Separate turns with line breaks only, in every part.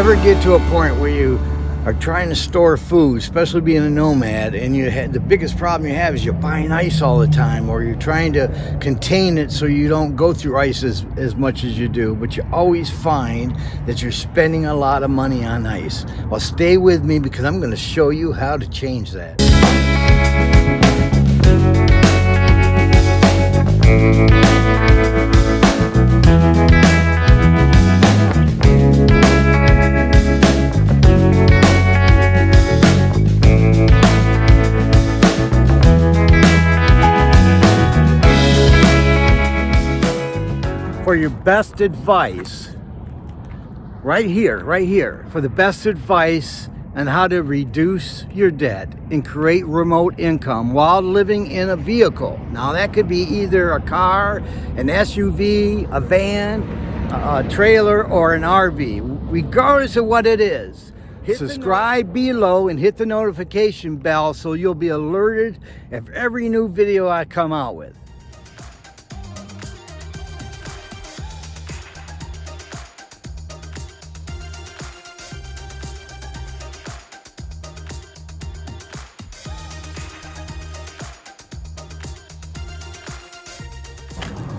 ever get to a point where you are trying to store food, especially being a nomad, and you had the biggest problem you have is you're buying ice all the time, or you're trying to contain it so you don't go through ice as, as much as you do, but you always find that you're spending a lot of money on ice. Well, stay with me because I'm going to show you how to change that. For your best advice right here, right here, for the best advice on how to reduce your debt and create remote income while living in a vehicle. Now that could be either a car, an SUV, a van, a, trailer, or an RV, regardless of what it is. Hit Subscribe below and hit the notification bell so you'll be alerted of every new video I come out with.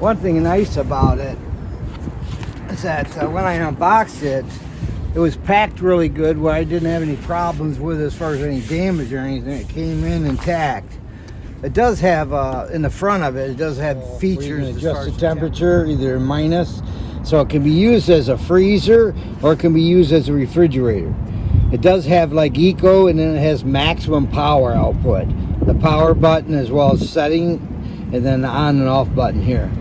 One thing nice about it is that uh, when I unboxed it, it was packed really good where I didn't have any problems with it as far as any damage or anything. It came in intact. It does have, uh, in the front of it, it does have features. adjust the temperature, either minus, so it can be used as a freezer or it can be used as a refrigerator. It does have like eco and then it has maximum power output. The power button as well as setting and then the on and off button here.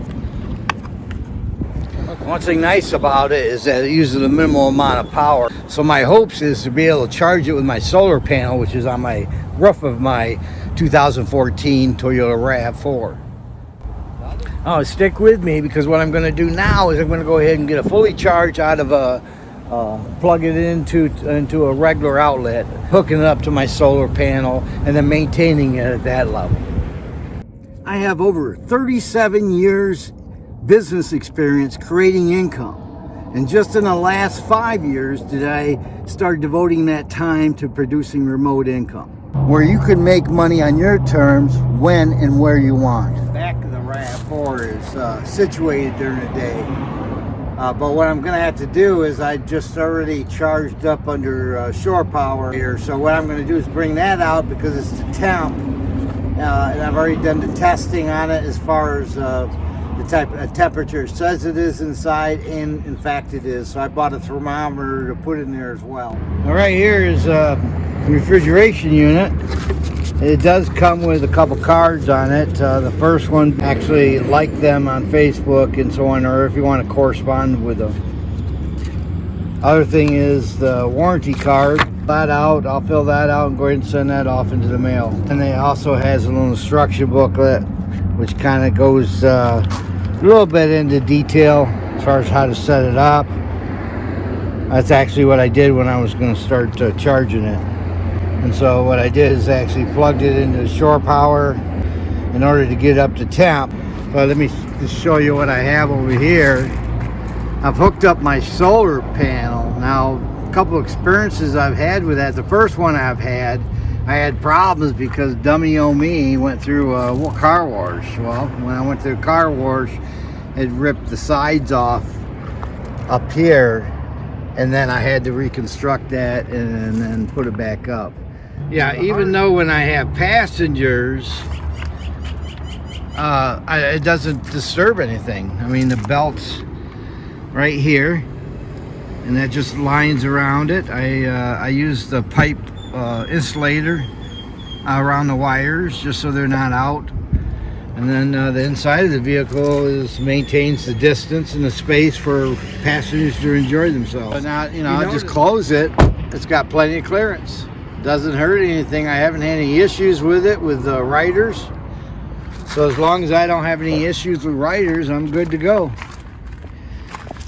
One thing nice about it is that it uses a minimal amount of power. So my hopes is to be able to charge it with my solar panel, which is on my roof of my 2014 Toyota RAV4. Oh, stick with me because what I'm going to do now is I'm going to go ahead and get a fully charged out of a uh, plug it into into a regular outlet, hooking it up to my solar panel, and then maintaining it at that level. I have over 37 years business experience creating income. And just in the last five years did I start devoting that time to producing remote income. Where you can make money on your terms when and where you want. Back of the RAV4 is uh, situated during the day. Uh, but what I'm going to have to do is I just already charged up under uh, shore power here. So what I'm going to do is bring that out because it's the temp. Uh, and I've already done the testing on it as far as uh, the type of temperature says it is inside and in fact it is. So I bought a thermometer to put in there as well. All right here is a refrigeration unit. It does come with a couple cards on it. Uh, the first one actually like them on Facebook and so on or if you want to correspond with them. Other thing is the warranty card. That out I'll fill that out and go ahead and send that off into the mail. And it also has a little instruction booklet which kind of goes uh, a little bit into detail as far as how to set it up. That's actually what I did when I was going to start uh, charging it. And so what I did is actually plugged it into shore power in order to get up to temp. But let me just show you what I have over here. I've hooked up my solar panel. Now, a couple experiences I've had with that. The first one I've had, I had problems because dummy o me went through a car wash. Well, when I went through a car wash, it ripped the sides off up here and then I had to reconstruct that and then put it back up. Yeah, even though when I have passengers, uh, I, it doesn't disturb anything. I mean, the belt's right here, and that just lines around it. I, uh, I use the pipe uh, insulator around the wires just so they're not out and then uh, the inside of the vehicle is maintains the distance and the space for passengers to enjoy themselves. But not, you know, you just close it. It's got plenty of clearance. Doesn't hurt anything. I haven't had any issues with it with the riders. So as long as I don't have any issues with riders, I'm good to go.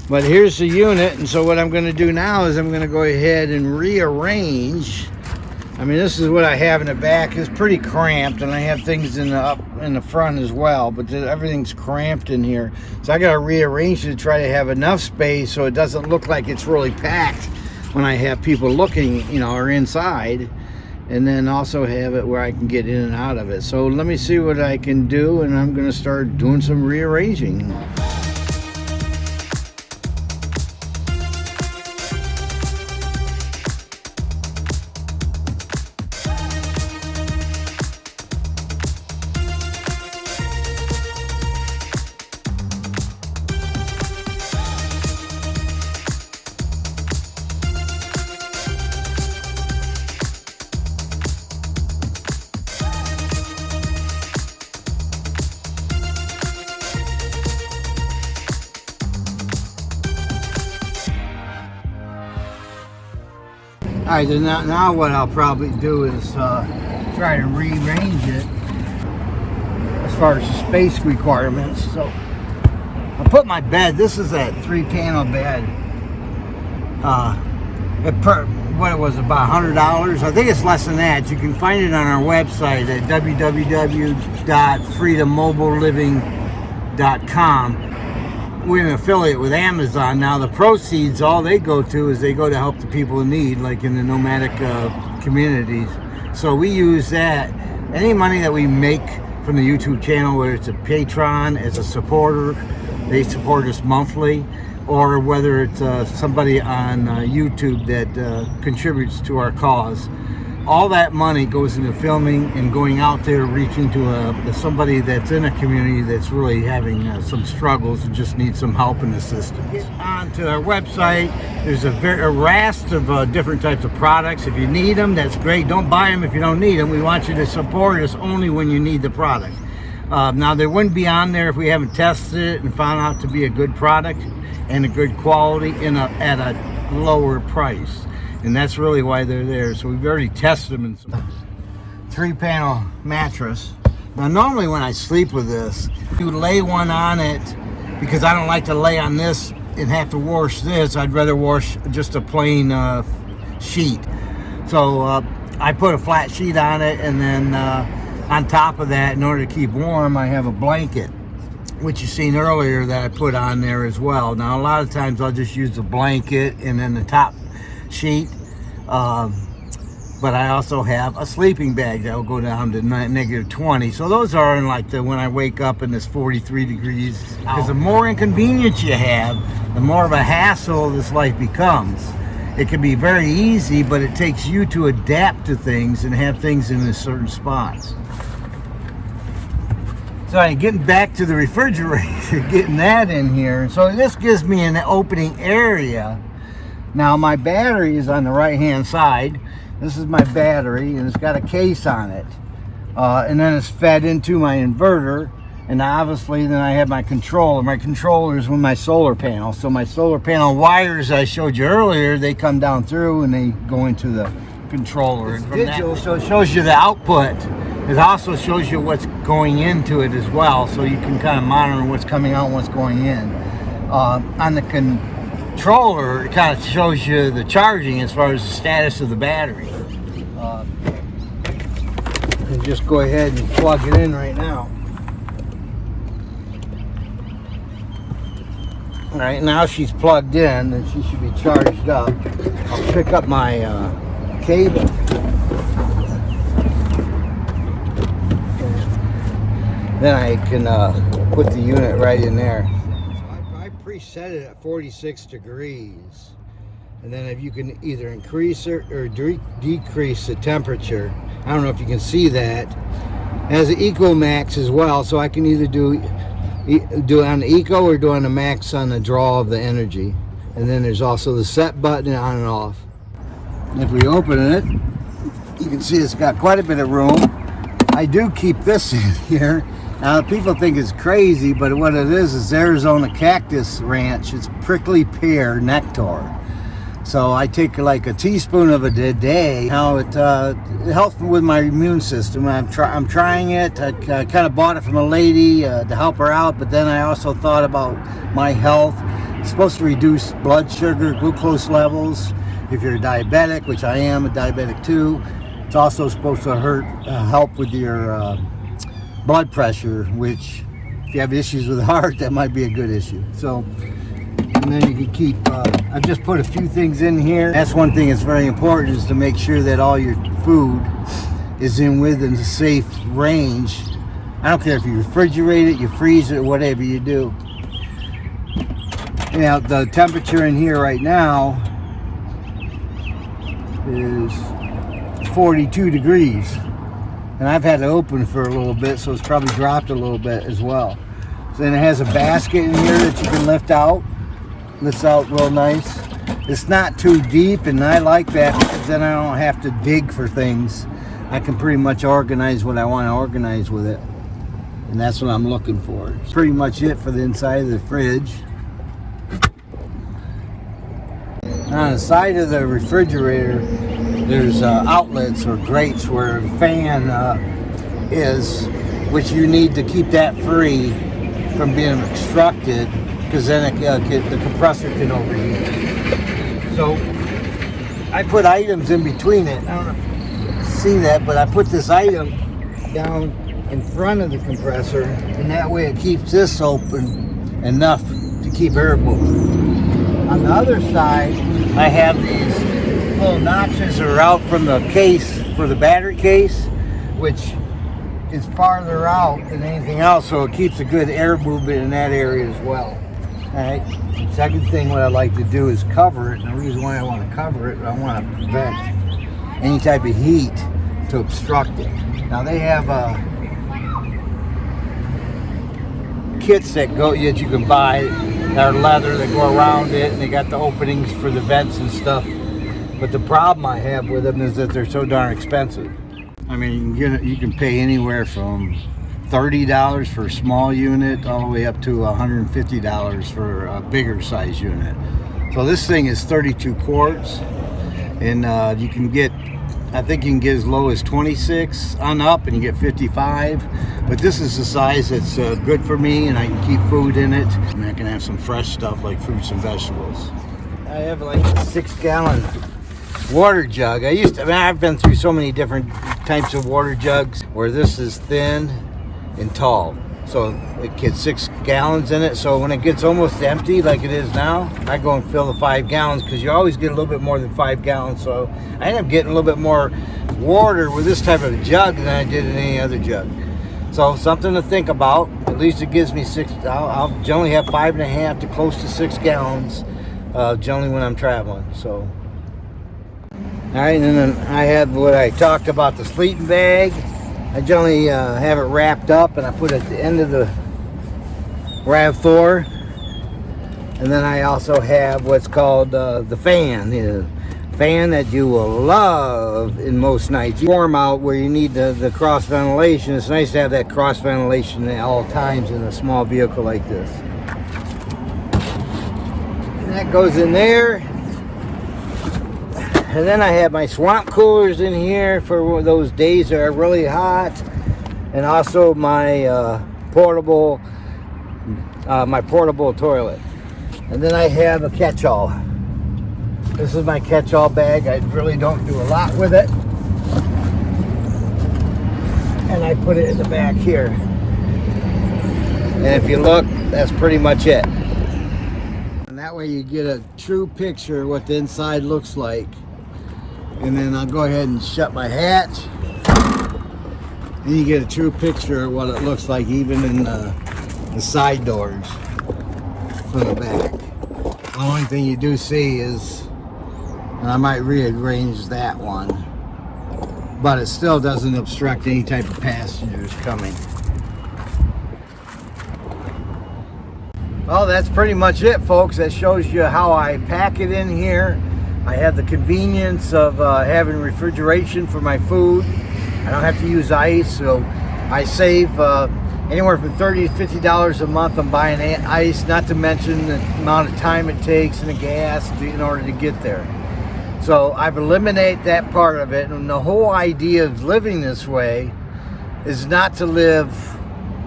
But here's the unit, and so what I'm going to do now is I'm going to go ahead and rearrange I mean, this is what I have in the back. It's pretty cramped, and I have things in the up in the front as well, but everything's cramped in here. So I got to rearrange to try to have enough space so it doesn't look like it's really packed when I have people looking, you know, or inside, and then also have it where I can get in and out of it. So let me see what I can do, and I'm going to start doing some rearranging. All right, now, now what I'll probably do is uh, try to rearrange it as far as the space requirements. So I put my bed. This is that three-panel bed. Uh, it per, what it was about hundred dollars. I think it's less than that. You can find it on our website at www.freedommobileliving.com we're an affiliate with Amazon. Now the proceeds, all they go to is they go to help the people in need, like in the nomadic uh, communities. So we use that. Any money that we make from the YouTube channel, whether it's a Patreon, as a supporter, they support us monthly, or whether it's uh, somebody on uh, YouTube that uh, contributes to our cause all that money goes into filming and going out there reaching to a, somebody that's in a community that's really having uh, some struggles and just needs some help and assistance. Get onto our website. There's a, very, a raft of uh, different types of products. If you need them, that's great. Don't buy them if you don't need them. We want you to support us only when you need the product. Uh, now, they wouldn't be on there if we haven't tested it and found out to be a good product and a good quality in a, at a lower price and that's really why they're there. So we've already tested them in some three panel mattress. Now normally when I sleep with this, you lay one on it because I don't like to lay on this and have to wash this. I'd rather wash just a plain uh, sheet. So uh, I put a flat sheet on it and then uh, on top of that, in order to keep warm, I have a blanket which you seen earlier that I put on there as well. Now a lot of times I'll just use the blanket and then the top sheet. Um, but I also have a sleeping bag that will go down to negative 20. So those are in like the when I wake up and it's 43 degrees. Because the more inconvenience you have, the more of a hassle this life becomes. It can be very easy, but it takes you to adapt to things and have things in a certain spots. So I'm getting back to the refrigerator, getting that in here. So this gives me an opening area now my battery is on the right hand side. This is my battery and it's got a case on it. Uh, and then it's fed into my inverter and obviously then I have my controller. My controller is with my solar panel. So my solar panel wires I showed you earlier, they come down through and they go into the controller. It's digital, so it shows you the output. It also shows you what's going into it as well, so you can kind of monitor what's coming out what's going in. Uh, on the con controller, it kind of shows you the charging as far as the status of the battery. Uh, just go ahead and plug it in right now. All right, now she's plugged in and she should be charged up. I'll pick up my uh, cable. Then I can uh, put the unit right in there set it at 46 degrees. And then if you can either increase or de decrease the temperature I don't know if you can see that has an eco max as well. So I can either do do on the eco or do on the max on the draw of the energy. And then there's also the set button on and off. If we open it you can see it's got quite a bit of room. I do keep this in here now people think it's crazy, but what it is is Arizona Cactus Ranch. It's prickly pear nectar. So I take like a teaspoon of it a day. Now it, uh, helps with my immune system. I'm, try I'm trying it. I, I kind of bought it from a lady uh, to help her out, but then I also thought about my health. It's supposed to reduce blood sugar, glucose levels. If you're diabetic, which I am a diabetic too, it's also supposed to hurt, uh, help with your uh, blood pressure, which if you have issues with the heart, that might be a good issue. So and then you can keep, uh, I've just put a few things in here. That's one thing that's very important is to make sure that all your food is in within the safe range. I don't care if you refrigerate it, you freeze it, whatever you do. Now the temperature in here right now is 42 degrees and I've had it open for a little bit so it's probably dropped a little bit as well. Then it has a basket in here that you can lift out lifts out real nice. It's not too deep and I like that because then I don't have to dig for things. I can pretty much organize what I want to organize with it. And that's what I'm looking for. It's pretty much it for the inside of the fridge. On the side of the refrigerator there's uh, outlets or grates where the fan uh, is which you need to keep that free from being obstructed because then it, uh, the compressor can overheat. So I put items in between it. I don't know see that but I put this item down in front of the compressor and that way it keeps this open enough to keep air moving. On the other side, I have these little notches are out from the case for the battery case, which is farther out than anything else, so it keeps a good air movement in that area as well. All right. Second thing, what I like to do is cover it. And the reason why I want to cover it, I want to prevent any type of heat to obstruct it. Now they have uh, kits that go that you can buy that are leather that go around it and they got the openings for the vents and stuff. But the problem I have with them is that they're so darn expensive. I mean, you, you can pay anywhere from $30 for a small unit all the way up to $150 for a bigger size unit. So this thing is 32 quarts and uh, you can get I think you can get as low as 26 on up and you get 55 but this is the size that's uh, good for me and I can keep food in it and I can have some fresh stuff like fruits and vegetables I have like a six gallon water jug. I used to I mean I've been through so many different types of water jugs where this is thin and tall. So it gets six gallons in it. So when it gets almost empty like it is now I go and fill the five gallons because you always get a little bit more than five gallons. So I end up getting a little bit more water with this type of jug than I did in any other jug. So something to think about. At least it gives me six I'll, I'll generally have five and a half to close to six gallons uh, generally when I'm traveling. So all right and then I have what I talked about the sleeping bag. I generally uh, have it wrapped up and I put it at the end of the RAV4 and then I also have what's called uh, the fan the fan that you will love in most nights. Warm out where you need the, the cross ventilation. It's nice to have that cross ventilation at all times in a small vehicle like this. And that goes in there and then I have my swamp coolers in here for those days that are really hot. And also my uh, portable, uh, my portable toilet. And then I have a catch-all. This is my catch-all bag. I really don't do a lot with it. And I put it in the back here. And if you look, that's pretty much it. And that way you get a true picture of what the inside looks like and then I'll go ahead and shut my hatch. And you get a true picture of what it looks like even in the, the side doors from the back. The only thing you do see is and I might rearrange that one but it still doesn't obstruct any type of passengers coming. Well that's pretty much it folks. That shows you how I pack it in here I have the convenience of uh, having refrigeration for my food. I don't have to use ice, so I save uh, anywhere from 30 to 50 dollars a month on buying ice, not to mention the amount of time it takes and the gas to, in order to get there. So I've eliminated that part of it, and the whole idea of living this way is not to live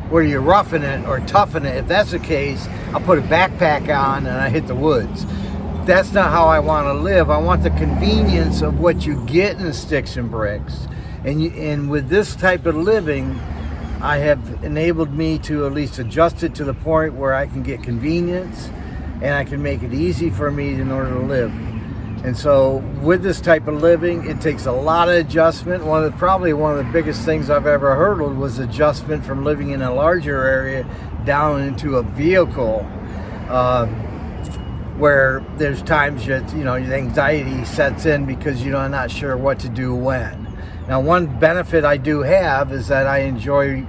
where you're roughing it or toughing it. If that's the case, I'll put a backpack on and I hit the woods that's not how I want to live. I want the convenience of what you get in sticks and bricks. And, you, and with this type of living, I have enabled me to at least adjust it to the point where I can get convenience and I can make it easy for me in order to live. And so with this type of living, it takes a lot of adjustment. One of the, probably one of the biggest things I've ever hurdled was adjustment from living in a larger area down into a vehicle uh, where there's times that, you know, anxiety sets in because you're not sure what to do when. Now, one benefit I do have is that I enjoy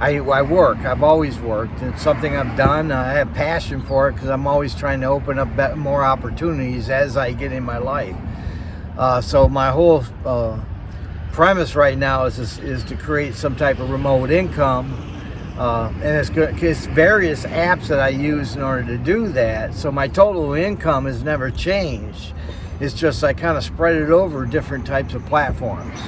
I, I work. I've always worked. It's something I've done. I have passion for it because I'm always trying to open up more opportunities as I get in my life. Uh, so my whole uh, premise right now is, is, is to create some type of remote income. Uh, and it's, good, various apps that I use in order to do that. So my total income has never changed. It's just I kind of spread it over different types of platforms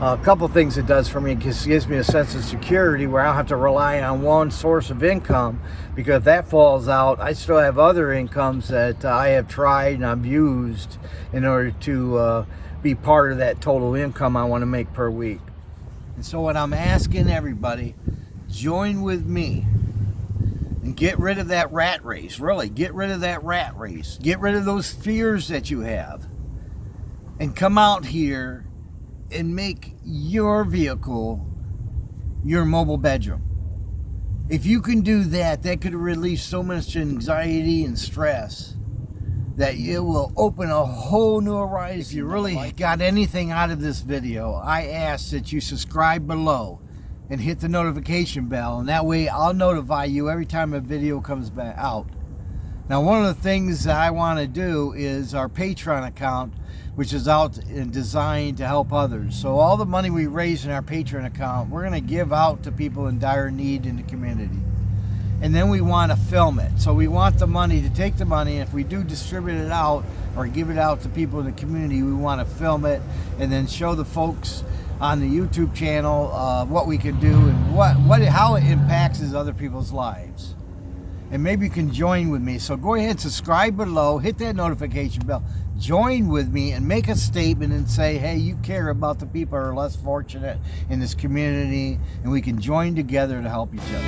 a couple things it does for me because it gives me a sense of security where I don't have to rely on one source of income because if that falls out I still have other incomes that uh, I have tried and I've used in order to uh, be part of that total income I want to make per week and so what I'm asking everybody join with me and get rid of that rat race really get rid of that rat race get rid of those fears that you have and come out here and make your vehicle your mobile bedroom. If you can do that, that could release so much anxiety and stress that it will open a whole new horizon. If you really got anything out of this video, I ask that you subscribe below and hit the notification bell and that way I'll notify you every time a video comes back out. Now one of the things that I want to do is our Patreon account which is out and designed to help others. So all the money we raise in our Patreon account, we're going to give out to people in dire need in the community. And then we want to film it. So we want the money to take the money. and If we do distribute it out or give it out to people in the community, we want to film it and then show the folks on the YouTube channel uh, what we can do and what, what how it impacts is other people's lives and maybe you can join with me. So go ahead, subscribe below, hit that notification bell, join with me and make a statement and say, hey, you care about the people who are less fortunate in this community and we can join together to help each other.